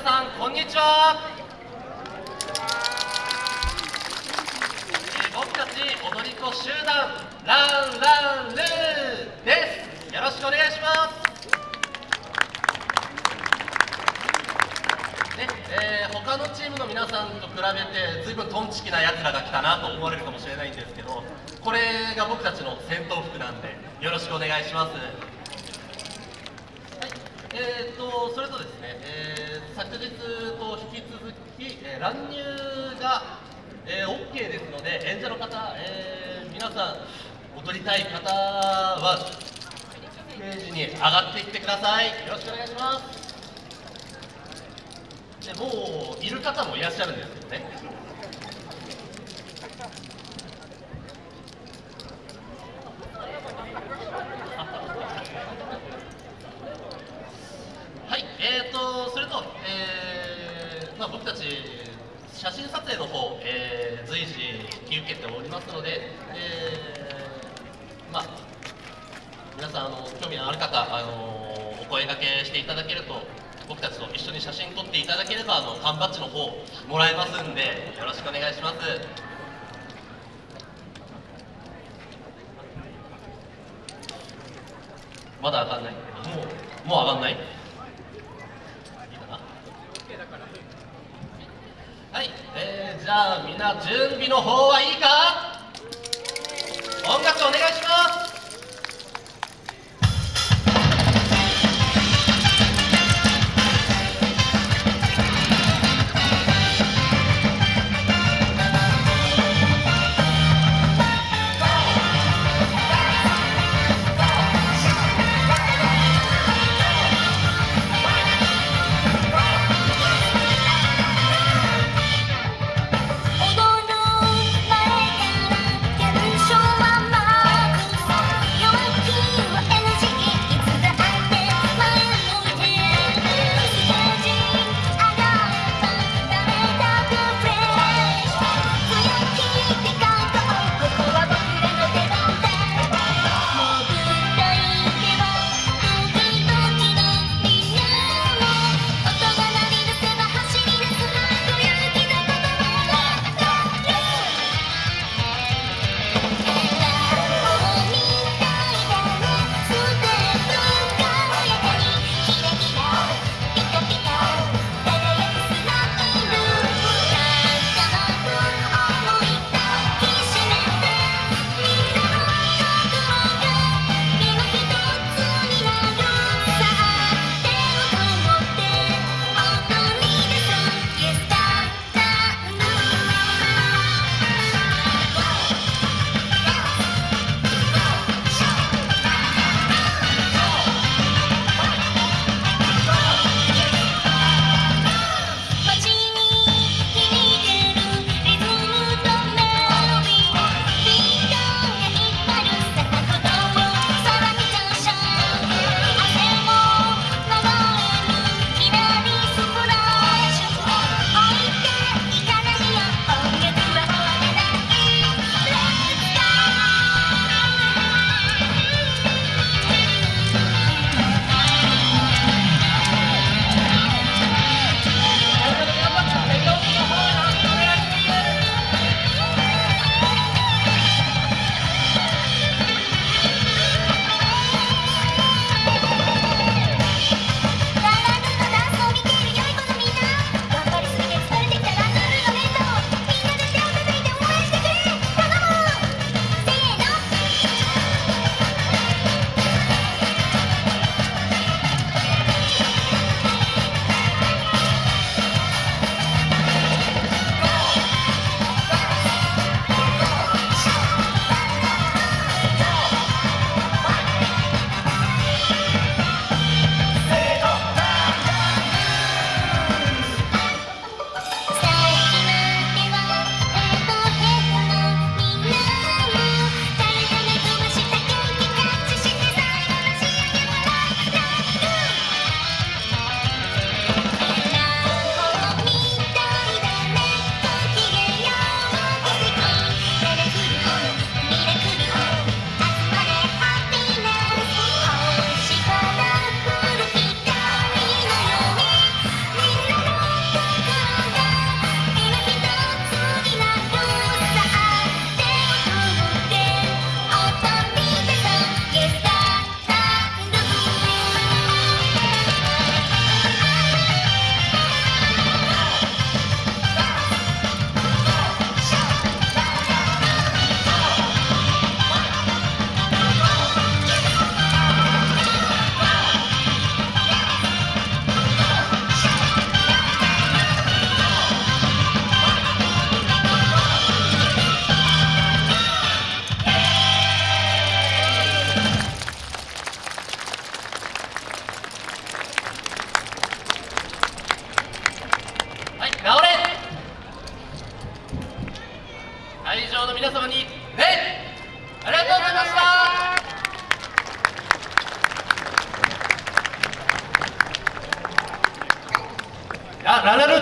皆さんこんにちは、えー、僕たち踊り子集団ランランルーです。よろしくお願いします。ねえー、他のチームの皆さんと比べて随分トンチキなやつらが来たなと思われるかもしれないんですけどこれが僕たちの戦闘服なんでよろしくお願いします。えーと、乱入が、えー、OK ですので演者の方、えー、皆さん踊りたい方はステージに上がってきてください。よろしくお願いします。でもういる方もいらっしゃるんですけどね。はいえーとそれと、えーまあ、僕たち写真撮影の方、えー、随時引き受けておりますので、えー、まあ、皆さんあの興味のある方、あのお声がけしていただけると僕たちと一緒に写真撮っていただければあの缶バッジの方もらえますんでよろしくお願いします。まだ上がんない。もうもう上がんない。はい、えー、じゃあみんな準備の方はいいか？音楽お願いします。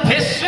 His